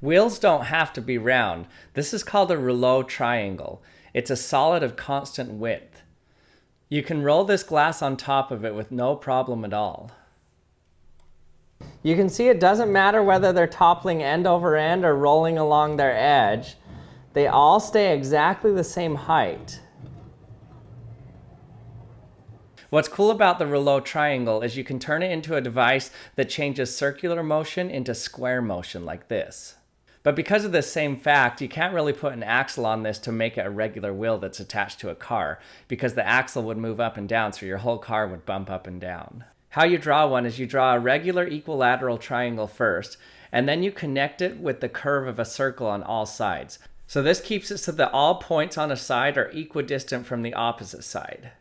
Wheels don't have to be round. This is called a Reuleaux triangle. It's a solid of constant width. You can roll this glass on top of it with no problem at all. You can see it doesn't matter whether they're toppling end over end or rolling along their edge. They all stay exactly the same height. What's cool about the Reuleaux triangle is you can turn it into a device that changes circular motion into square motion like this. But because of this same fact, you can't really put an axle on this to make it a regular wheel that's attached to a car, because the axle would move up and down so your whole car would bump up and down. How you draw one is you draw a regular equilateral triangle first, and then you connect it with the curve of a circle on all sides. So this keeps it so that all points on a side are equidistant from the opposite side.